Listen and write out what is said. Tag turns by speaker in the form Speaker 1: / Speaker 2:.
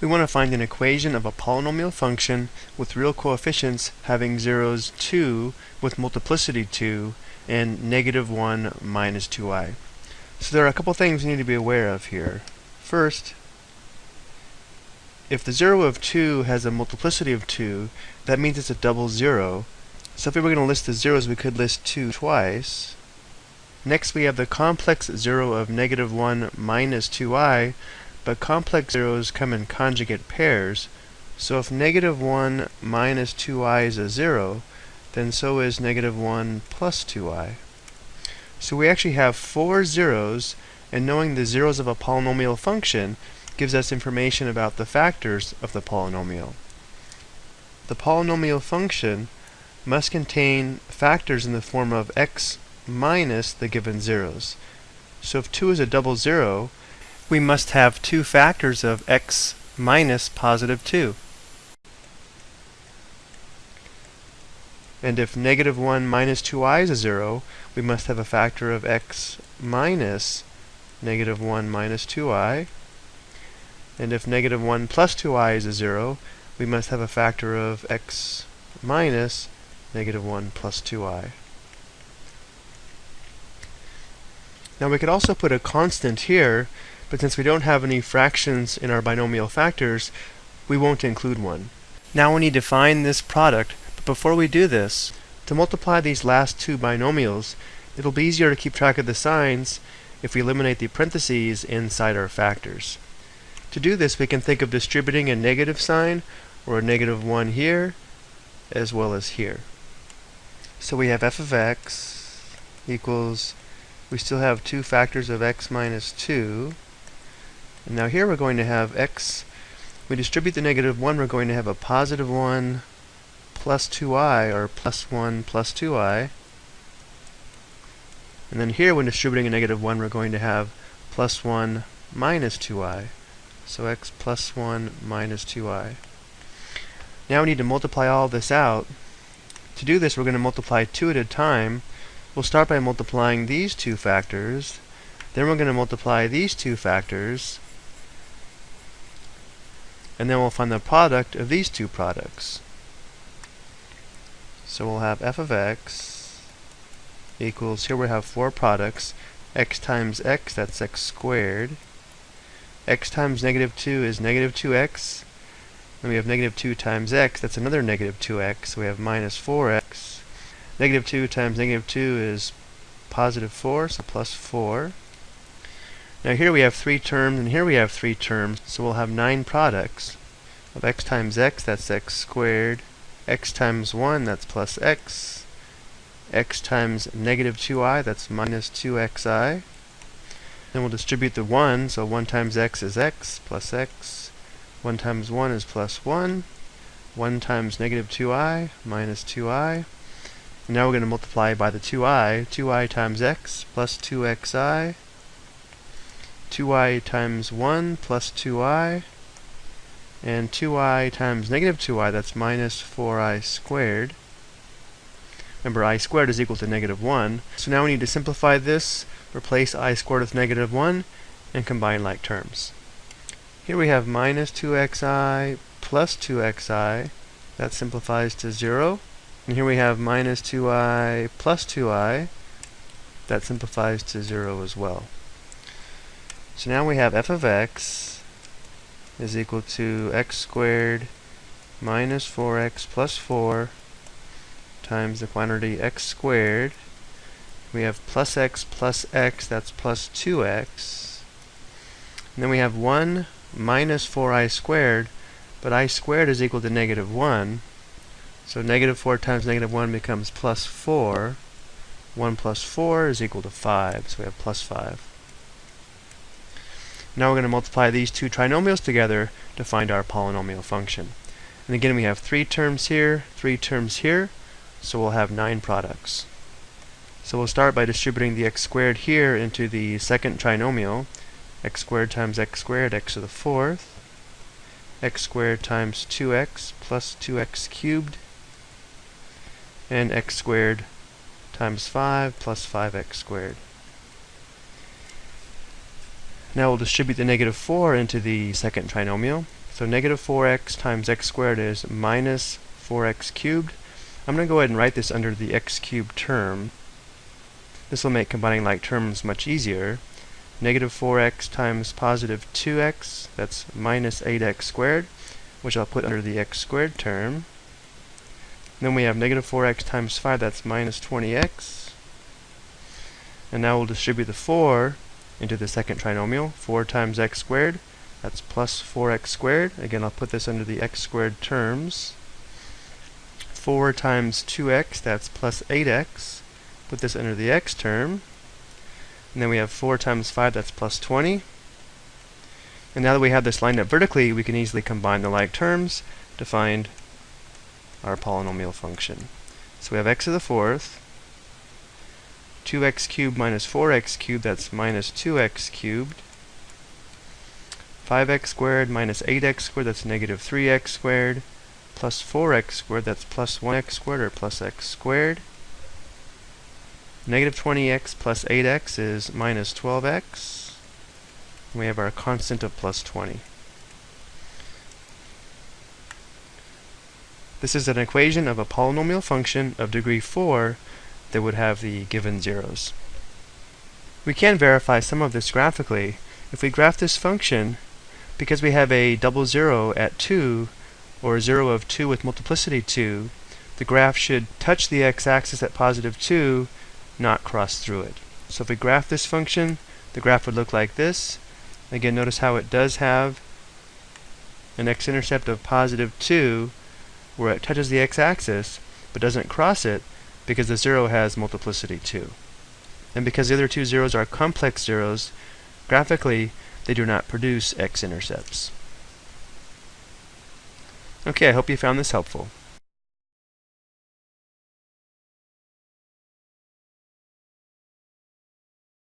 Speaker 1: We want to find an equation of a polynomial function with real coefficients having zeros 2 with multiplicity 2 and negative 1 minus 2i. So there are a couple things we need to be aware of here. First, if the 0 of 2 has a multiplicity of 2, that means it's a double zero. So if we were going to list the zeros, we could list 2 twice. Next we have the complex 0 of negative 1 minus 2i, but complex zeros come in conjugate pairs, so if negative 1 minus 2i is a 0, then so is negative 1 plus 2i. So we actually have four zeros, and knowing the zeros of a polynomial function gives us information about the factors of the polynomial. The polynomial function must contain factors in the form of x minus the given zeros. So if 2 is a double zero, we must have two factors of x minus positive 2. And if negative 1 minus 2i is a 0, we must have a factor of x minus negative 1 minus 2i. And if negative 1 plus 2i is a 0, we must have a factor of x minus negative 1 plus 2i. Now we could also put a constant here but since we don't have any fractions in our binomial factors, we won't include one. Now we need to find this product, but before we do this, to multiply these last two binomials, it'll be easier to keep track of the signs if we eliminate the parentheses inside our factors. To do this, we can think of distributing a negative sign, or a negative 1 here, as well as here. So we have f of x equals, we still have two factors of x minus 2, and now here we're going to have x, we distribute the negative 1, we're going to have a positive 1 plus 2i, or plus 1 plus 2i. And then here, when distributing a negative 1, we're going to have plus 1 minus 2i. So x plus 1 minus 2i. Now we need to multiply all this out. To do this, we're going to multiply two at a time. We'll start by multiplying these two factors. Then we're going to multiply these two factors and then we'll find the product of these two products. So we'll have f of x equals, here we have four products, x times x, that's x squared. x times negative 2 is negative 2x. Then we have negative 2 times x, that's another negative 2x, so we have minus 4x. Negative 2 times negative 2 is positive 4, so plus 4. Now here we have three terms, and here we have three terms, so we'll have nine products of x times x, that's x squared, x times 1, that's plus x, x times negative 2i, that's minus 2xi. Then we'll distribute the 1, so 1 times x is x, plus x. 1 times 1 is plus 1. 1 times negative 2i, minus 2i. And now we're going to multiply by the 2i. 2i times x, plus 2xi. 2i times 1 plus 2i, and 2i times negative 2i, that's minus 4i squared. Remember, i squared is equal to negative 1. So now we need to simplify this, replace i squared with negative 1, and combine like terms. Here we have minus 2xi plus 2xi. That simplifies to 0. And here we have minus 2i plus 2i. That simplifies to 0 as well. So now we have f of x is equal to x squared minus 4x plus 4 times the quantity x squared. We have plus x plus x, that's plus 2x. And then we have 1 minus 4i squared, but i squared is equal to negative 1. So negative 4 times negative 1 becomes plus 4. 1 plus 4 is equal to 5, so we have plus 5. Now we're going to multiply these two trinomials together to find our polynomial function. And again, we have three terms here, three terms here, so we'll have nine products. So we'll start by distributing the x squared here into the second trinomial. x squared times x squared, x to the fourth. x squared times 2x plus 2x cubed. And x squared times 5 plus 5x squared. Now we'll distribute the negative 4 into the second trinomial. So negative 4x times x squared is minus 4x cubed. I'm going to go ahead and write this under the x cubed term. This will make combining like terms much easier. Negative 4x times positive 2x, that's minus 8x squared, which I'll put under the x squared term. Then we have negative 4x times 5, that's minus 20x. And now we'll distribute the 4 into the second trinomial. 4 times x squared, that's plus 4x squared. Again, I'll put this under the x squared terms. 4 times 2x, that's plus 8x. Put this under the x term. And then we have 4 times 5, that's plus 20. And now that we have this lined up vertically, we can easily combine the like terms to find our polynomial function. So we have x to the fourth, 2x cubed minus 4x cubed, that's minus 2x cubed, 5x squared minus 8x squared, that's negative 3x squared, plus 4x squared, that's plus 1x squared, or plus x squared. Negative 20x plus 8x is minus 12x. We have our constant of plus 20. This is an equation of a polynomial function of degree 4 that would have the given zeros. We can verify some of this graphically. If we graph this function, because we have a double zero at 2, or a zero of 2 with multiplicity 2, the graph should touch the x-axis at positive 2, not cross through it. So if we graph this function, the graph would look like this. Again, notice how it does have an x-intercept of positive 2, where it touches the x-axis but doesn't cross it because the zero has multiplicity 2. And because the other two zeros are complex zeros, graphically they do not produce x-intercepts. Okay, I hope you found this helpful.